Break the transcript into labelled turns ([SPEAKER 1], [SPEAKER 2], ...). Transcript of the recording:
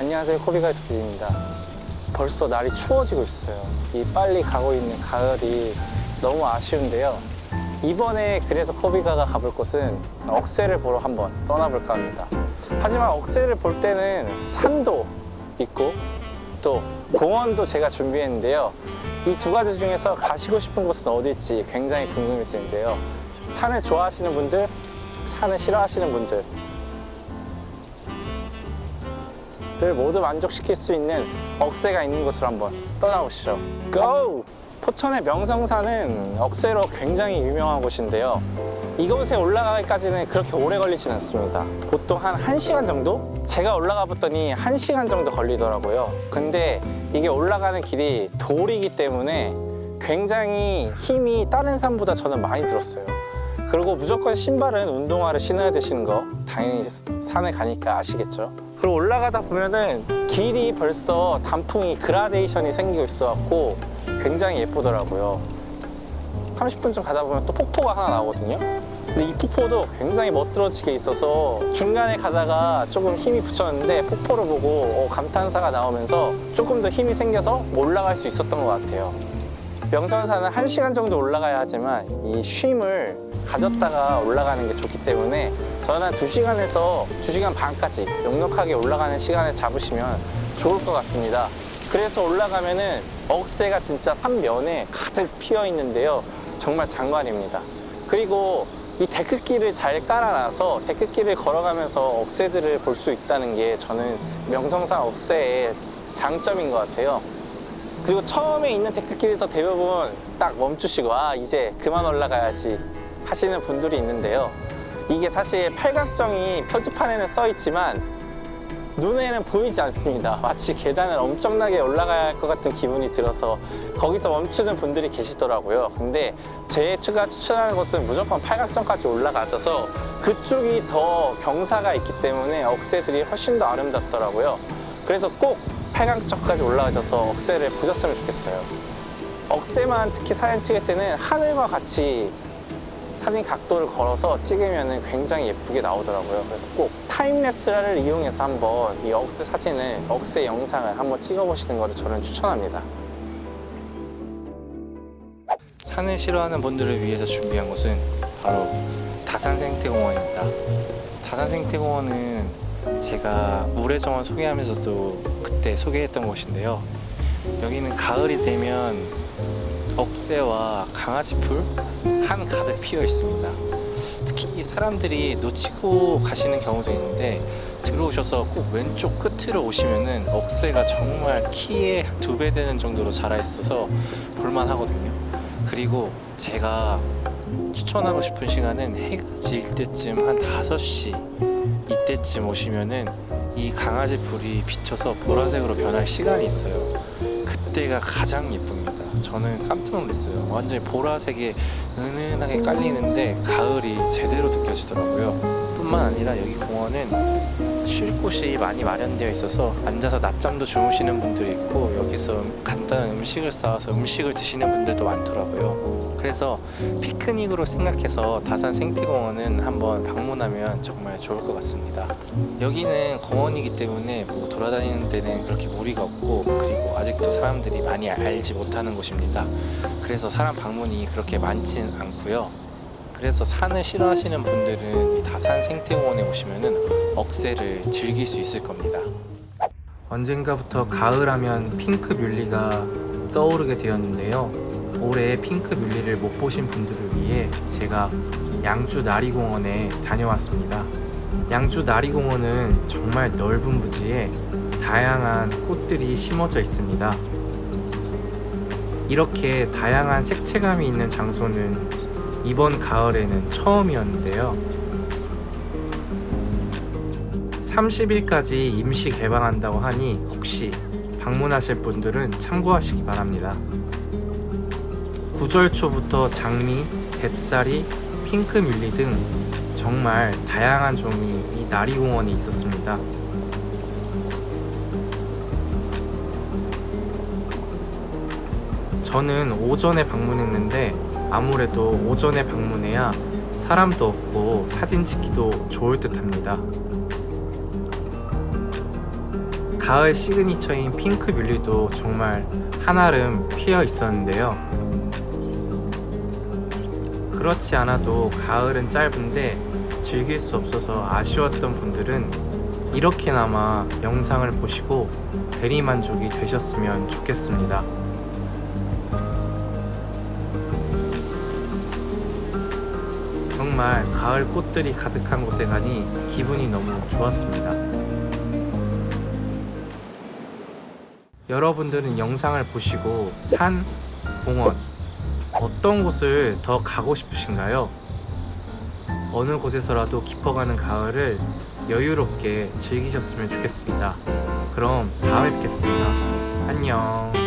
[SPEAKER 1] 안녕하세요. 코비가이드 PD입니다. 벌써 날이 추워지고 있어요. 이 빨리 가고 있는 가을이 너무 아쉬운데요. 이번에 그래서 코비가가 가볼 곳은 억새를 보러 한번 떠나볼까 합니다. 하지만 억새를 볼 때는 산도 있고 또 공원도 제가 준비했는데요. 이 두 가지 중에서 가시고 싶은 곳은 어디일지 굉장히 궁금해지는데요. 산을 좋아하시는 분들 산을 싫어하시는 분들 를 모두 만족시킬 수 있는 억새가 있는 곳으로 한번 떠나보시죠. 고! 포천의 명성산은 억새로 굉장히 유명한 곳인데요. 이곳에 올라가기까지는 그렇게 오래 걸리진 않습니다. 보통 한 1시간 정도? 제가 올라가 봤더니 1시간 정도 걸리더라고요. 근데 이게 올라가는 길이 돌이기 때문에 굉장히 힘이 다른 산보다 저는 많이 들었어요. 그리고 무조건 신발은 운동화를 신어야 되시는 거 당연히 산에 가니까 아시겠죠? 그리고 올라가다 보면은 길이 벌써 단풍이 그라데이션이 생기고 있어갖고 굉장히 예쁘더라고요. 30분쯤 가다 보면 또 폭포가 하나 나오거든요. 근데 이 폭포도 굉장히 멋들어지게 있어서 중간에 가다가 조금 힘이 붙였는데 폭포를 보고 어, 감탄사가 나오면서 조금 더 힘이 생겨서 올라갈 수 있었던 것 같아요. 명선산은 1시간 정도 올라가야 하지만 이 쉼을 가졌다가 올라가는 게 좋기 때문에 저는 한 2시간에서 2시간 반까지 넉넉하게 올라가는 시간을 잡으시면 좋을 것 같습니다. 그래서 올라가면 은 억새가 진짜 산면에 가득 피어 있는데요. 정말 장관입니다. 그리고 이 데크길을 잘 깔아놔서 데크길을 걸어가면서 억새들을 볼 수 있다는 게 저는 명성산 억새의 장점인 것 같아요. 그리고 처음에 있는 데크길에서 대부분 딱 멈추시고 아 이제 그만 올라가야지 하시는 분들이 있는데요. 이게 사실 팔각정이 표지판에는 써 있지만 눈에는 보이지 않습니다. 마치 계단을 엄청나게 올라가야 할 것 같은 기분이 들어서 거기서 멈추는 분들이 계시더라고요. 근데 제가 추천하는 곳은 무조건 팔각정까지 올라가셔서 그쪽이 더 경사가 있기 때문에 억새들이 훨씬 더 아름답더라고요. 그래서 꼭 팔강쪽까지 올라가셔서 억새를 보셨으면 좋겠어요. 억새만 특히 사진 찍을 때는 하늘과 같이 사진 각도를 걸어서 찍으면 굉장히 예쁘게 나오더라고요. 그래서 꼭 타임랩스를 이용해서 한번 이 억새 사진을, 억새 영상을 한번 찍어보시는 것을 저는 추천합니다. 산을 싫어하는 분들을 위해서 준비한 곳은 바로 다산생태공원입니다. 다산생태공원은 제가 물의 정원 소개하면서도 그때 소개했던 곳인데요. 여기는 가을이 되면 억새와 강아지풀 한 가득 피어 있습니다. 특히 사람들이 놓치고 가시는 경우도 있는데 들어오셔서 꼭 왼쪽 끝으로 오시면은 억새가 정말 키에 두 배 되는 정도로 자라 있어서 볼만 하거든요. 그리고 제가 추천하고 싶은 시간은 해가 질 때쯤 한 5시 이 때쯤 오시면은 이 강아지 불이 비쳐서 보라색으로 변할 시간이 있어요. 그때가 가장 예쁩니다. 저는 깜짝 놀랐어요. 완전히 보라색에 은은하게 깔리는데 가을이 제대로 느껴지더라고요 뿐만 아니라 여기 공원은 쉴 곳이 많이 마련되어 있어서 앉아서 낮잠도 주무시는 분들이 있고 여기서 간단한 음식을 싸와서 음식을 드시는 분들도 많더라고요. 그래서 피크닉으로 생각해서 다산 생태공원은 한번 방문하면 정말 좋을 것 같습니다. 여기는 공원이기 때문에 뭐 돌아다니는 데는 그렇게 무리가 없고 그리고 아직도 사람들이 많이 알지 못하는 곳입니다. 그래서 사람 방문이 그렇게 많지는 않고요 그래서 산을 싫어하시는 분들은 이 다산 생태공원에 오시면 억새를 즐길 수 있을 겁니다. 언젠가부터 가을하면 핑크 뮬리가 떠오르게 되었는데요. 올해 핑크 뮬리를 못 보신 분들을 위해 제가 양주 나리공원에 다녀왔습니다. 양주 나리공원은 정말 넓은 부지에 다양한 꽃들이 심어져 있습니다. 이렇게 다양한 색채감이 있는 장소는 이번 가을에는 처음이었는데요. 30일까지 임시 개방한다고 하니 혹시 방문하실 분들은 참고하시기 바랍니다. 구절 초부터 장미, 뎁사리, 핑크뮬리 등 정말 다양한 종이 이 나리공원에 있었습니다. 저는 오전에 방문했는데 아무래도 오전에 방문해야 사람도 없고 사진 찍기도 좋을 듯 합니다
[SPEAKER 2] 가을 시그니처인 핑크 뮬리도 정말 한아름 피어 있었는데요. 그렇지 않아도 가을은 짧은데 즐길 수 없어서 아쉬웠던 분들은 이렇게나마 영상을 보시고 대리만족이 되셨으면 좋겠습니다. 정말 가을 꽃들이 가득한 곳에 가니 기분이 너무 좋았습니다. 여러분들은 영상을 보시고 산, 공원, 어떤 곳을 더 가고 싶으신가요? 어느 곳에서라도 깊어가는 가을을 여유롭게 즐기셨으면 좋겠습니다. 그럼 다음에 뵙겠습니다. 안녕.